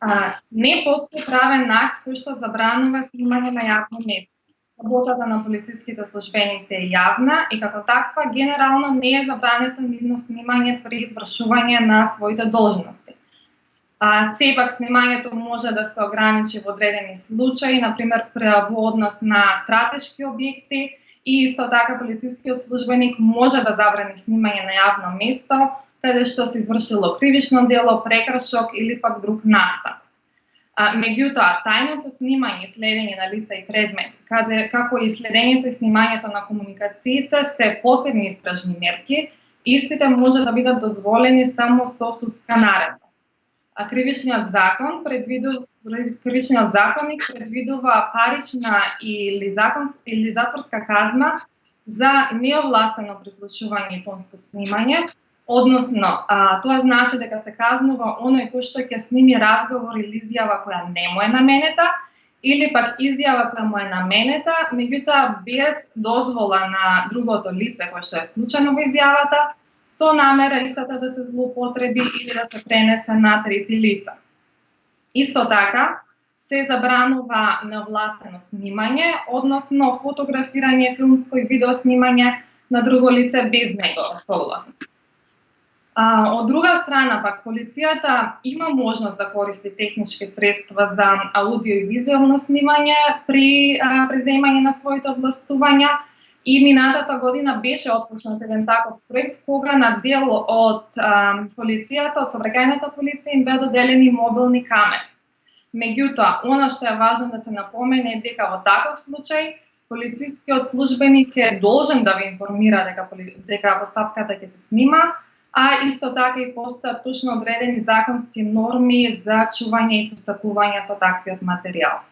А, не постои правен акт кој што забранува снимање на јавно место. Работата на полициските службеници е јавна и како таква генерално не е забрането нивно снимање при извршување на своите должности. А, сепак снимањето може да се ограничи во одредени случаи, например во однос на стратешки објекти и исто така полицискиот службеник може да забрани снимање на јавно место каде што се извршило кривично дело, прекршок или пак друг настап. А, меѓутоа, тајното снимање и следење на лица и предмети, каде како и следењето и снимањето на комуникациите се посебни истражни мерки, истите може да бидат дозволени само со судска наредба а кривичниот закон предвидува кривичниот законник предвидува парична или закон или затворска казна за неовластено прислушување и тонско снимање, односно а, тоа значи дека се казнува оној кој што ќе сними разговор или изјава која не му е наменета или пак изјава која му е наменета, меѓутоа без дозвола на другото лице кое што е вклучено во изјавата, со намера истата да се злоупотреби или да се пренесе на трети лица. Исто така, се забранува невластено снимање, односно фотографирање, филмско и видео снимање на друго лице без негова согласност. А, од друга страна, пак, полицијата има можност да користи технички средства за аудио и визуелно снимање при а, преземање на своите областувања, И минатата година беше отпушнат еден таков проект кога на дел од а, полицијата, од собрагајната полиција им беа доделени мобилни камери. Меѓутоа, она што е важно да се напомене е дека во таков случај полицискиот службеник е должен да ви информира дека дека постапката ќе се снима, а исто така и постојат точно одредени законски норми за чување и постапување со таквиот материјал.